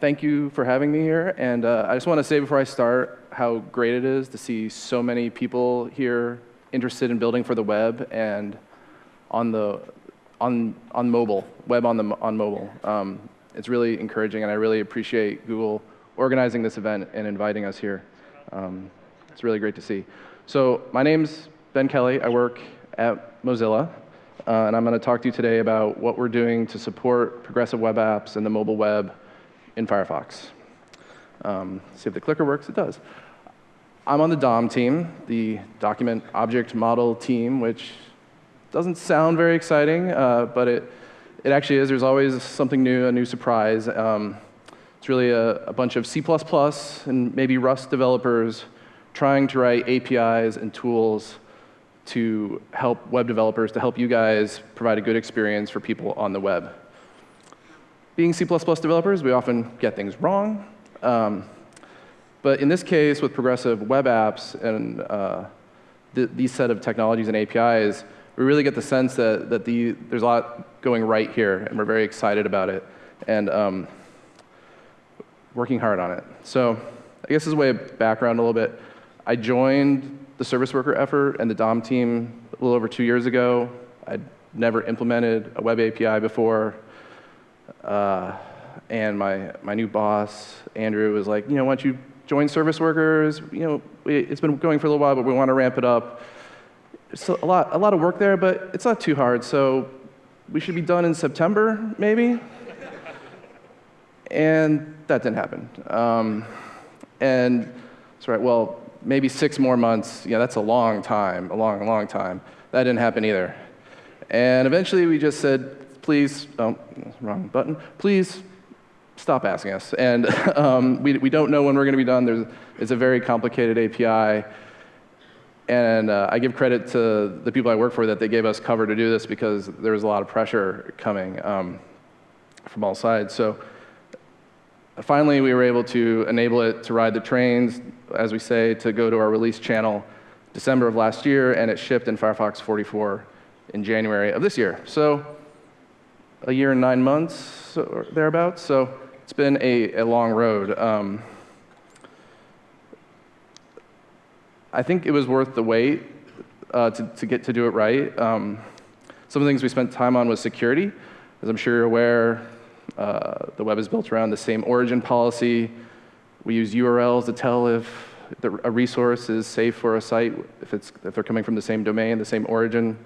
thank you for having me here. And uh, I just want to say before I start how great it is to see so many people here interested in building for the web and on the on on mobile, web on the on mobile. Um, it's really encouraging, and I really appreciate Google organizing this event and inviting us here. Um, it's really great to see. So my name's Ben Kelly. I work at Mozilla. Uh, and I'm going to talk to you today about what we're doing to support progressive web apps and the mobile web in Firefox. Um, see if the clicker works. It does. I'm on the DOM team, the Document Object Model team, which doesn't sound very exciting, uh, but it, it actually is. There's always something new, a new surprise. Um, it's really a, a bunch of C++ and maybe Rust developers trying to write APIs and tools to help web developers, to help you guys provide a good experience for people on the web. Being C++ developers, we often get things wrong. Um, but in this case, with progressive web apps and uh, th these set of technologies and APIs, we really get the sense that, that the, there's a lot going right here, and we're very excited about it, and um, working hard on it. So I guess as a way of background a little bit, I joined the service worker effort and the DOM team a little over two years ago. I'd never implemented a web API before. Uh, and my, my new boss, Andrew, was like, you know, why don't you join service workers? You know, it's been going for a little while, but we want to ramp it up. It's a lot, a lot of work there, but it's not too hard. So we should be done in September, maybe? and that didn't happen. Um, and that's right, well, maybe six more months, yeah, that's a long time, a long, long time. That didn't happen either. And eventually we just said, please, oh, wrong button, please stop asking us. And um, we, we don't know when we're going to be done. There's, it's a very complicated API. And uh, I give credit to the people I work for that they gave us cover to do this because there was a lot of pressure coming um, from all sides. So finally, we were able to enable it to ride the trains, as we say, to go to our release channel December of last year, and it shipped in Firefox 44 in January of this year. So a year and nine months or thereabouts. So it's been a, a long road. Um, I think it was worth the wait uh, to, to get to do it right. Um, some of the things we spent time on was security. As I'm sure you're aware, uh, the web is built around the same origin policy. We use URLs to tell if the, a resource is safe for a site, if, it's, if they're coming from the same domain, the same origin.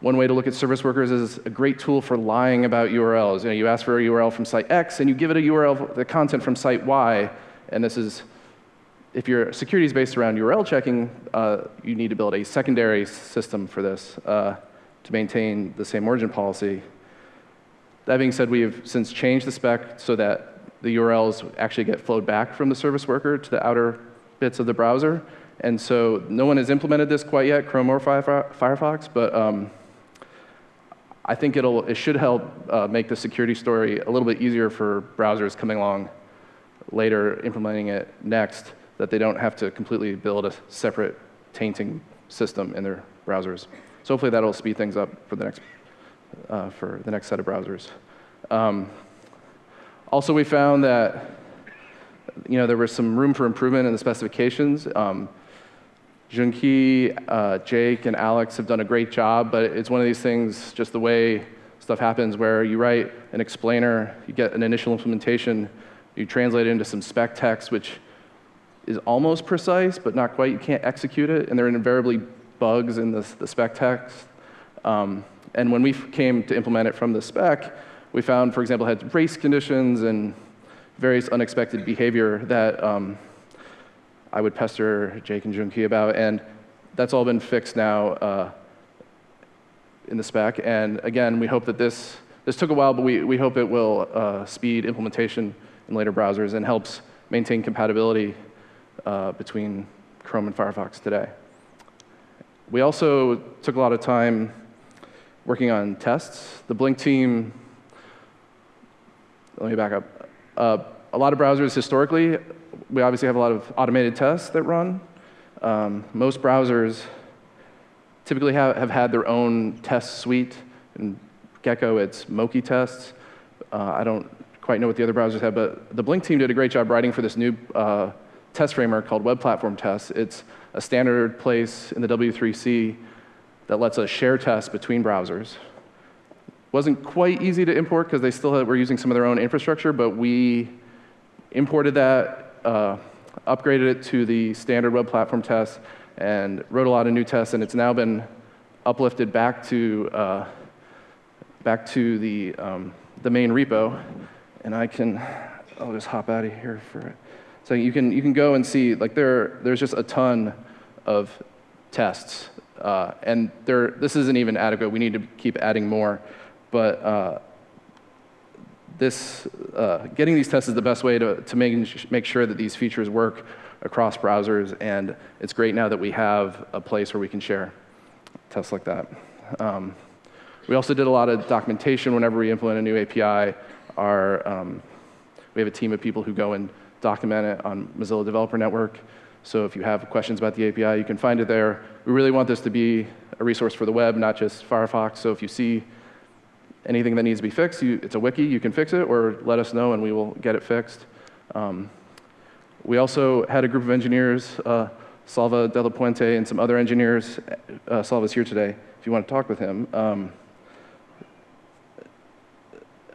One way to look at service workers is a great tool for lying about URLs. You, know, you ask for a URL from site X, and you give it a URL, the content from site Y, and this is, if your security is based around URL checking, uh, you need to build a secondary system for this uh, to maintain the same origin policy. That being said, we have since changed the spec so that the URLs actually get flowed back from the service worker to the outer bits of the browser. And so no one has implemented this quite yet, Chrome or Firefox, but um, I think it'll, it should help uh, make the security story a little bit easier for browsers coming along later, implementing it next, that they don't have to completely build a separate tainting system in their browsers. So hopefully that'll speed things up for the next uh, for the next set of browsers. Um, also, we found that you know, there was some room for improvement in the specifications. Um, Jungkee, uh, Jake, and Alex have done a great job, but it's one of these things, just the way stuff happens, where you write an explainer, you get an initial implementation, you translate it into some spec text, which is almost precise, but not quite. You can't execute it, and there are invariably bugs in the, the spec text. Um, and when we came to implement it from the spec, we found, for example, had race conditions and various unexpected behavior that um, I would pester Jake and Jungkee about. And that's all been fixed now uh, in the spec. And again, we hope that this, this took a while, but we, we hope it will uh, speed implementation in later browsers and helps maintain compatibility uh, between Chrome and Firefox today. We also took a lot of time working on tests. The Blink team, let me back up. Uh, a lot of browsers historically, we obviously have a lot of automated tests that run. Um, most browsers typically have, have had their own test suite. In Gecko, it's Mochitests. Uh, I don't quite know what the other browsers have, but the Blink team did a great job writing for this new uh, test framework called Web Platform Tests. It's a standard place in the W3C that lets us share tests between browsers. Wasn't quite easy to import because they still had, were using some of their own infrastructure, but we imported that, uh, upgraded it to the standard web platform test, and wrote a lot of new tests, and it's now been uplifted back to uh, back to the um, the main repo, and I can I'll just hop out of here for it. So you can you can go and see like there there's just a ton of tests, uh, and there this isn't even adequate. We need to keep adding more, but. This, uh, getting these tests is the best way to, to make, make sure that these features work across browsers, and it's great now that we have a place where we can share tests like that. Um, we also did a lot of documentation whenever we implement a new API. Our, um, we have a team of people who go and document it on Mozilla Developer Network. So if you have questions about the API, you can find it there. We really want this to be a resource for the web, not just Firefox. So if you see anything that needs to be fixed, you, it's a wiki, you can fix it, or let us know and we will get it fixed. Um, we also had a group of engineers, uh, Salva De La Puente and some other engineers. Uh, Salva's here today if you want to talk with him. Um,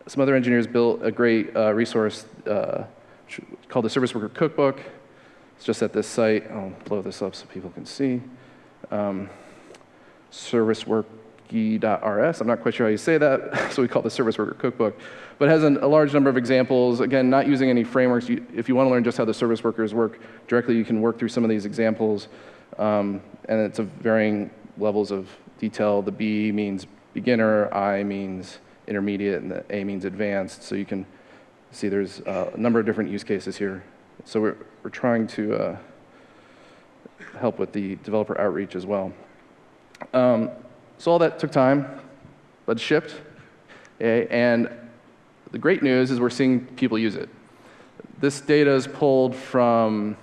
some other engineers built a great uh, resource uh, called the Service Worker Cookbook. It's just at this site. I'll blow this up so people can see. Um, service work rs. I'm not quite sure how you say that, so we call it the Service Worker Cookbook. But it has an, a large number of examples. Again, not using any frameworks. You, if you want to learn just how the service workers work directly, you can work through some of these examples. Um, and it's of varying levels of detail. The B means beginner, I means intermediate, and the A means advanced. So you can see there's uh, a number of different use cases here. So we're, we're trying to uh, help with the developer outreach as well. Um, so all that took time, but shipped. Okay? And the great news is we're seeing people use it. This data is pulled from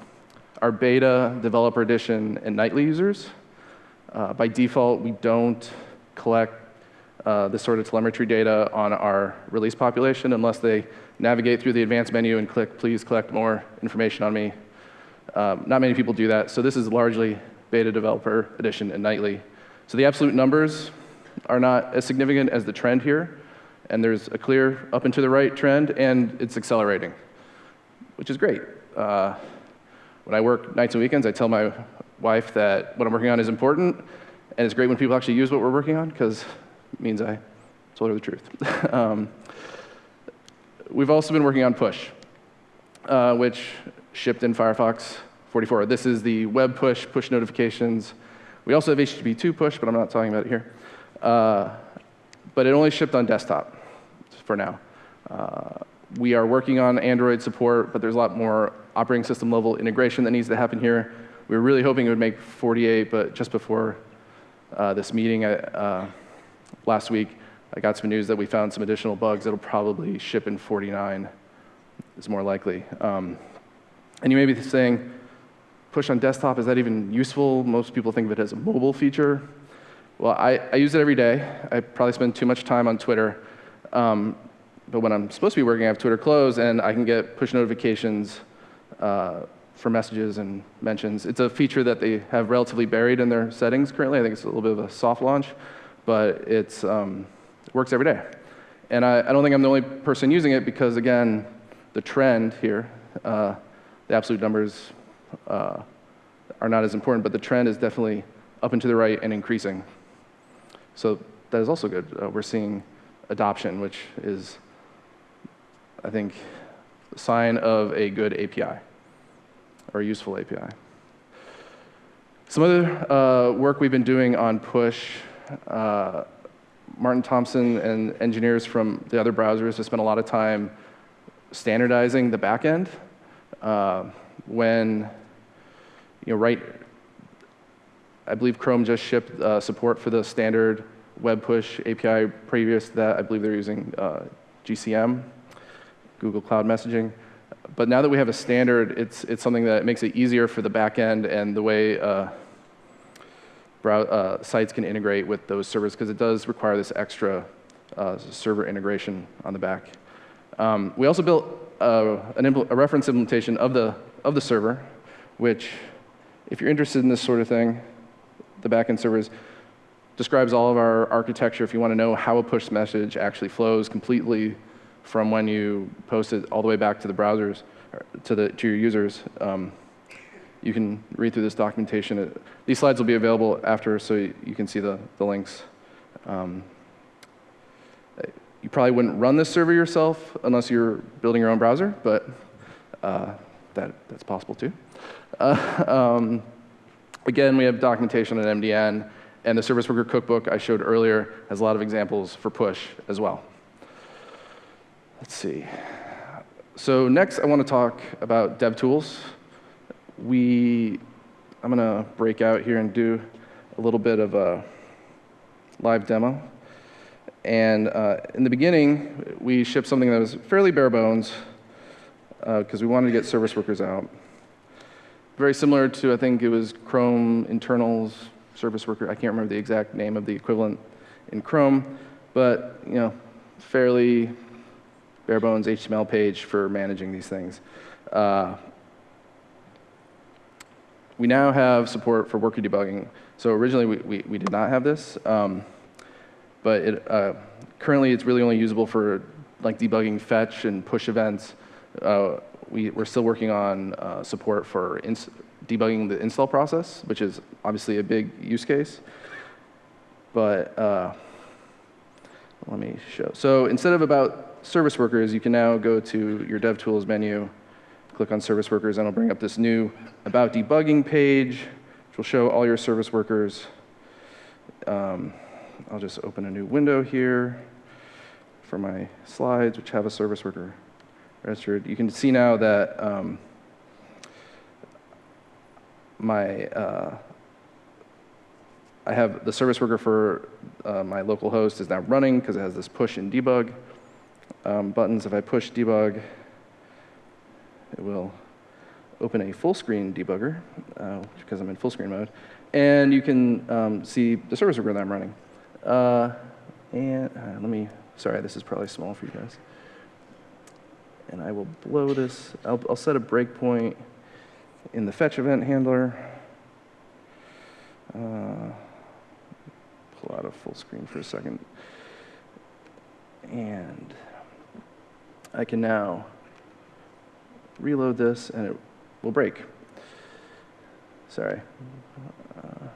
our beta, developer edition, and nightly users. Uh, by default, we don't collect uh, this sort of telemetry data on our release population unless they navigate through the advanced menu and click, please collect more information on me. Um, not many people do that, so this is largely beta developer edition and nightly. So the absolute numbers are not as significant as the trend here, and there's a clear up and to the right trend, and it's accelerating, which is great. Uh, when I work nights and weekends, I tell my wife that what I'm working on is important, and it's great when people actually use what we're working on, because it means I told her the truth. um, we've also been working on push, uh, which shipped in Firefox 44. This is the web push, push notifications, we also have HTTP2 push, but I'm not talking about it here. Uh, but it only shipped on desktop for now. Uh, we are working on Android support, but there's a lot more operating system level integration that needs to happen here. We were really hoping it would make 48, but just before uh, this meeting uh, last week, I got some news that we found some additional bugs that'll probably ship in 49 is more likely. Um, and you may be saying, push on desktop, is that even useful? Most people think of it as a mobile feature. Well, I, I use it every day. I probably spend too much time on Twitter. Um, but when I'm supposed to be working, I have Twitter closed, and I can get push notifications uh, for messages and mentions. It's a feature that they have relatively buried in their settings currently. I think it's a little bit of a soft launch, but it's, um, it works every day. And I, I, don't think I'm the only person using it because, again, the trend here, uh, the absolute numbers uh, are not as important, but the trend is definitely up and to the right and increasing. So that is also good. Uh, we're seeing adoption, which is, I think, a sign of a good API or a useful API. Some other uh, work we've been doing on push, uh, Martin Thomson and engineers from the other browsers have spent a lot of time standardizing the backend. Uh, when you know, right, I believe Chrome just shipped uh, support for the standard web push API. Previous to that, I believe they're using uh, GCM, Google Cloud Messaging. But now that we have a standard, it's, it's something that makes it easier for the backend and the way uh, uh, sites can integrate with those servers, because it does require this extra uh, server integration on the back. Um, we also built uh, an a reference implementation of the, of the server, which, if you're interested in this sort of thing, the backend servers describes all of our architecture if you want to know how a push message actually flows completely from when you post it all the way back to the browsers, to, the, to your users. Um, you can read through this documentation. It, these slides will be available after, so you, you can see the, the links. Um, you probably wouldn't run this server yourself unless you're building your own browser, but uh, that, that's possible too. Uh, um, again, we have documentation at MDN, and the Service Worker Cookbook I showed earlier has a lot of examples for push as well. Let's see. So next, I want to talk about DevTools. We, I'm going to break out here and do a little bit of a live demo. And uh, in the beginning, we shipped something that was fairly bare bones because uh, we wanted to get service workers out. Very similar to, I think it was Chrome internals service worker. I can't remember the exact name of the equivalent in Chrome, but you know, fairly bare bones HTML page for managing these things. Uh, we now have support for worker debugging. So originally we, we, we did not have this. Um, but it, uh, currently it's really only usable for like debugging fetch and push events. Uh, we, we're still working on uh, support for debugging the install process, which is obviously a big use case. But uh, let me show. So instead of about service workers, you can now go to your DevTools menu, click on service workers, and it'll bring up this new about debugging page, which will show all your service workers. Um, I'll just open a new window here for my slides, which have a service worker registered. You can see now that um, my uh, I have the service worker for uh, my local host is now running because it has this push and debug um, buttons. If I push debug, it will open a full screen debugger uh, because I'm in full screen mode. And you can um, see the service worker that I'm running. Uh, and uh, let me, sorry, this is probably small for you guys. And I will blow this, I'll, I'll set a breakpoint in the fetch event handler. Uh, pull out a full screen for a second. And I can now reload this and it will break. Sorry. Uh,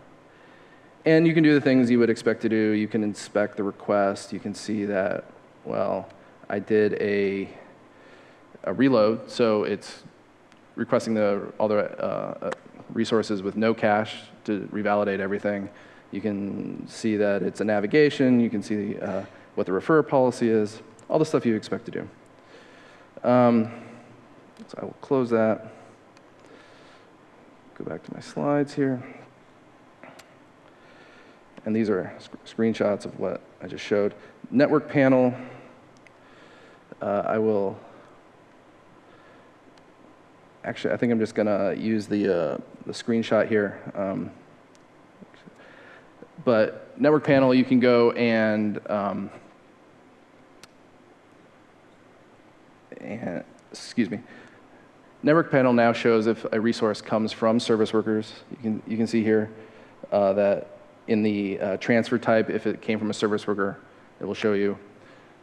and you can do the things you would expect to do. You can inspect the request. You can see that, well, I did a, a reload, so it's requesting the, all the uh, resources with no cache to revalidate everything. You can see that it's a navigation. You can see uh, what the refer policy is, all the stuff you expect to do. Um, so I will close that. Go back to my slides here. And these are sc screenshots of what I just showed. Network panel, uh, I will, actually, I think I'm just going to use the, uh, the screenshot here. Um, but network panel, you can go and, um, and, excuse me, network panel now shows if a resource comes from service workers. You can, you can see here uh, that in the uh, transfer type, if it came from a service worker, it will show you.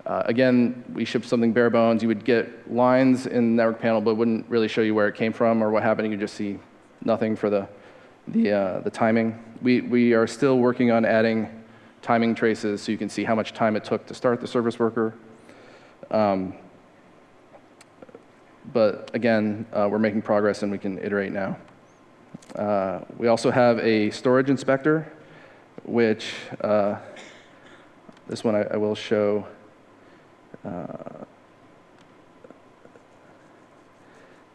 Uh, again, we ship something bare bones. You would get lines in network panel, but wouldn't really show you where it came from or what happened. You just see nothing for the, the, uh, the timing. We, we are still working on adding timing traces so you can see how much time it took to start the service worker. Um, but again, uh, we're making progress and we can iterate now. Uh, we also have a storage inspector which uh, this one I, I will show. Uh,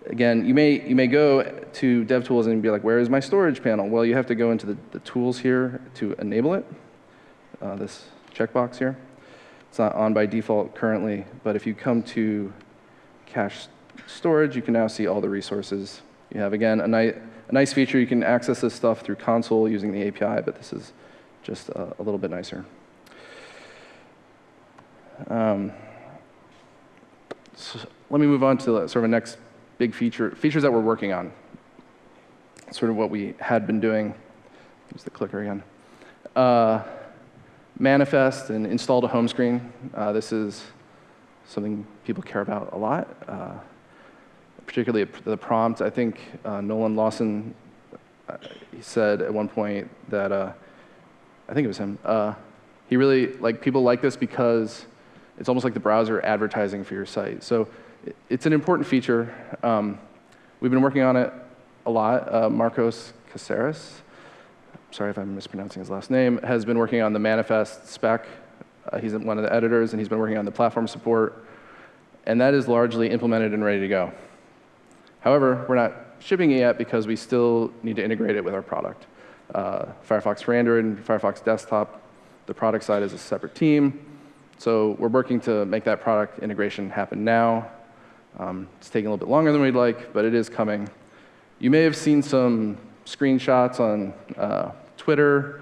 again, you may, you may go to DevTools and be like, where is my storage panel? Well, you have to go into the, the tools here to enable it, uh, this checkbox here. It's not on by default currently, but if you come to cache storage, you can now see all the resources. You have, again, a, ni a nice feature. You can access this stuff through console using the API, but this is just a, a little bit nicer. Um, let me move on to the, sort of a next big feature, features that we're working on. Sort of what we had been doing. Use the clicker again. Uh, manifest and install to home screen. Uh, this is something people care about a lot, uh, particularly the prompt. I think uh, Nolan Lawson uh, he said at one point that uh, I think it was him. He really like people like this because it's almost like the browser advertising for your site. So it's an important feature. Um, we've been working on it a lot. Uh, Marcos Caceres, sorry if I'm mispronouncing his last name, has been working on the manifest spec. Uh, he's one of the editors, and he's been working on the platform support. And that is largely implemented and ready to go. However, we're not shipping it yet because we still need to integrate it with our product. Uh, Firefox for Android and Firefox Desktop, the product side is a separate team. So we're working to make that product integration happen now. Um, it's taking a little bit longer than we'd like, but it is coming. You may have seen some screenshots on uh, Twitter,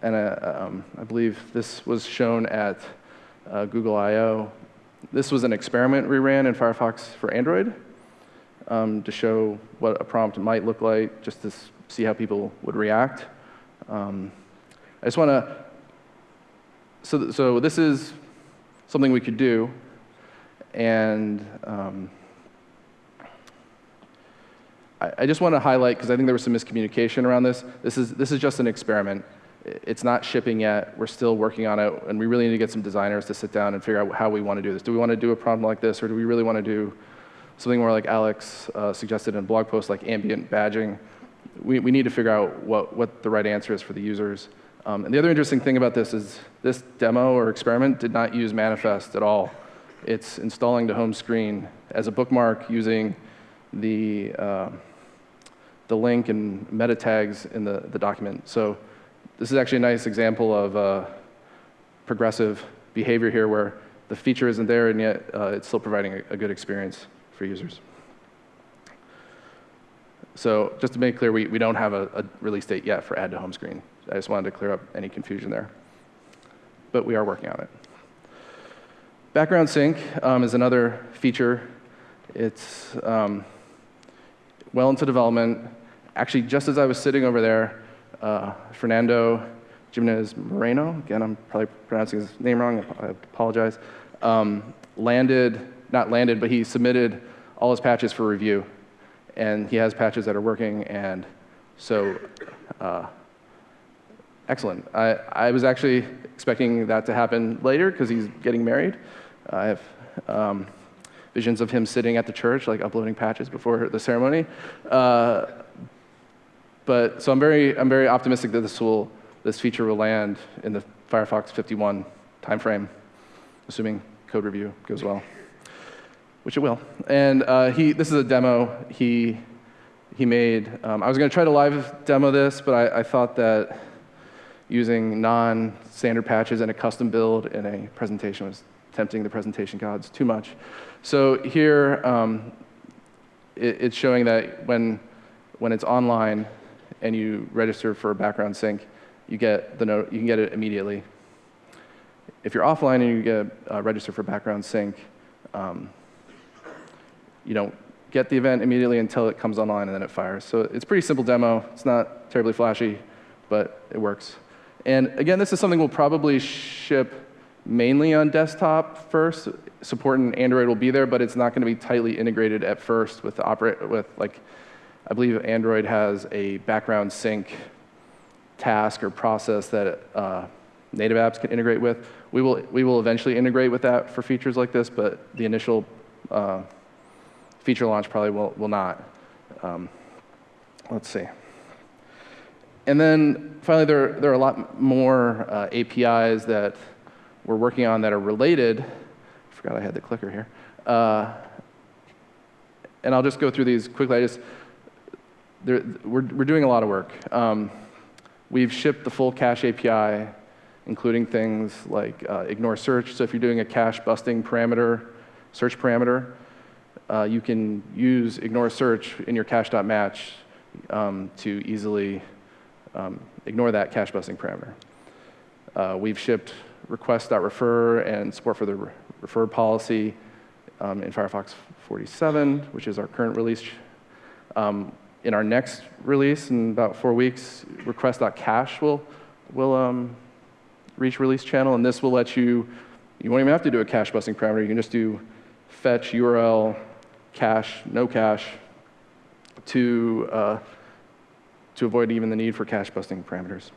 and uh, um, I believe this was shown at uh, Google I/O This was an experiment we ran in Firefox for Android um, to show what a prompt might look like, just to see how people would react. Um, I just want to, so, so this is something we could do, and um, I, I just want to highlight, because I think there was some miscommunication around this, this is, this is just an experiment. It's not shipping yet. We're still working on it, and we really need to get some designers to sit down and figure out how we want to do this. Do we want to do a prompt like this, or do we really want to do something more like Alex uh, suggested in a blog post, like ambient badging. We, we need to figure out what, what the right answer is for the users. Um, and the other interesting thing about this is this demo or experiment did not use manifest at all. It's installing the home screen as a bookmark using the, uh, the link and meta tags in the, the document. So this is actually a nice example of uh, progressive behavior here where the feature isn't there and yet uh, it's still providing a, a good experience for users. So just to make clear, we, we don't have a, a release date yet for add to home screen. I just wanted to clear up any confusion there. But we are working on it. Background sync um, is another feature. It's um, well into development. Actually, just as I was sitting over there, uh, Fernando Jimenez Moreno, again, I'm probably pronouncing his name wrong, I apologize, um, landed not landed, but he submitted all his patches for review. And he has patches that are working, and so uh, excellent. I, I was actually expecting that to happen later because he's getting married. I have um, visions of him sitting at the church, like uploading patches before the ceremony. Uh, but so I'm very, I'm very optimistic that this will, this feature will land in the Firefox 51 timeframe, assuming code review goes well which it will. And uh, he, this is a demo he, he made. Um, I was going to try to live demo this, but I, I thought that using non-standard patches and a custom build in a presentation was tempting the presentation gods too much. So here, um, it, it's showing that when, when it's online and you register for a background sync, you get the note, you can get it immediately. If you're offline and you get uh, register for background sync, um, you don't get the event immediately until it comes online and then it fires. So it's pretty simple demo. It's not terribly flashy, but it works. And again, this is something we'll probably ship mainly on desktop first. Support in Android will be there, but it's not going to be tightly integrated at first with the operate with like I believe Android has a background sync task or process that uh, native apps can integrate with. We will we will eventually integrate with that for features like this, but the initial uh, feature launch probably will, will not. Um, let's see. And then finally, there, there are a lot more uh, APIs that we're working on that are related. I forgot I had the clicker here. Uh, and I'll just go through these quickly. I just, we're, we're doing a lot of work. Um, we've shipped the full cache API, including things like uh, ignore search. So if you're doing a cache busting parameter, search parameter, uh, you can use ignore search in your cache.match um, to easily um, ignore that cache busting parameter. Uh, we've shipped request.referrer and support for the refer policy um, in Firefox 47, which is our current release. Um, in our next release, in about four weeks, request.cache will, will um, reach release channel, and this will let you, you won't even have to do a cache busting parameter. You can just do fetch URL cache, no cache, to, uh, to avoid even the need for cache busting parameters.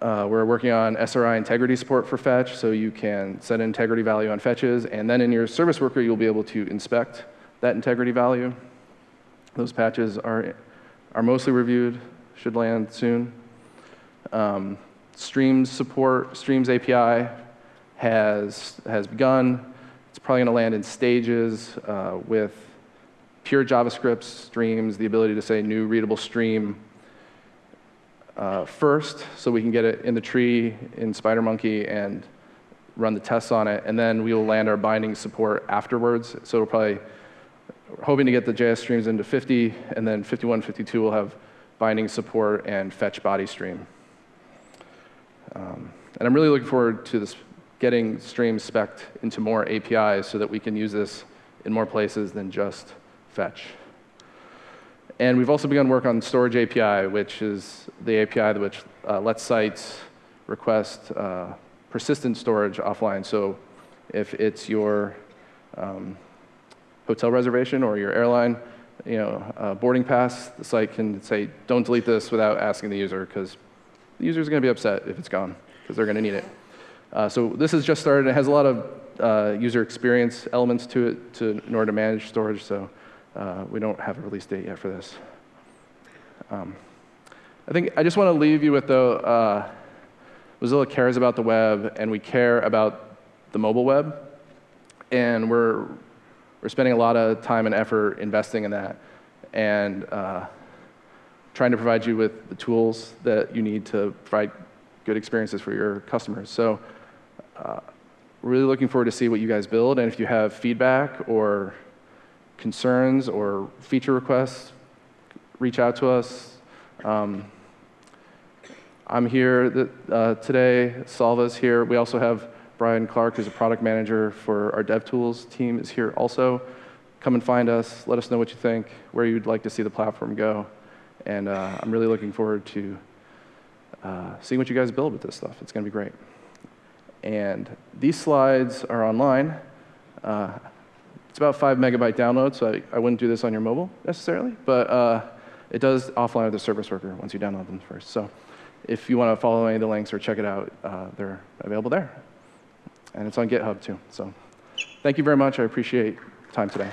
Uh, we're working on SRI integrity support for fetch, so you can set an integrity value on fetches, and then in your service worker, you'll be able to inspect that integrity value. Those patches are, are mostly reviewed, should land soon. Um, Streams support, Streams API has, has begun. It's probably going to land in stages uh, with pure JavaScript streams, the ability to say new readable stream uh, first, so we can get it in the tree in SpiderMonkey and run the tests on it, and then we will land our binding support afterwards. So we're probably hoping to get the JS streams into 50, and then 51, 52 will have binding support and fetch body stream. Um, and I'm really looking forward to this getting streams spec'd into more APIs so that we can use this in more places than just fetch. And we've also begun work on Storage API, which is the API which uh, lets sites request uh, persistent storage offline. So if it's your um, hotel reservation or your airline, you know, uh, boarding pass, the site can say, don't delete this without asking the user, because the user is going to be upset if it's gone, because they're going to need it. Uh, so this has just started. It has a lot of uh, user experience elements to it to, in order to manage storage, so uh, we don't have a release date yet for this. Um, I think I just want to leave you with, though, uh, Mozilla cares about the web, and we care about the mobile web, and we're, we're spending a lot of time and effort investing in that, and uh, trying to provide you with the tools that you need to provide good experiences for your customers. So uh, really looking forward to see what you guys build, and if you have feedback or concerns or feature requests, reach out to us. Um, I'm here uh, today. Salva's here. We also have Bryan Clark, who's a product manager for our DevTools team, is here also. Come and find us. Let us know what you think, where you'd like to see the platform go. And uh, I'm really looking forward to uh, seeing what you guys build with this stuff. It's going to be great. And these slides are online. It's about five megabyte download, so I, I, wouldn't do this on your mobile necessarily, but uh, it does offline with the service worker once you download them first. So if you want to follow any of the links or check it out, uh, they're available there. And it's on GitHub too. So thank you very much. I appreciate time today.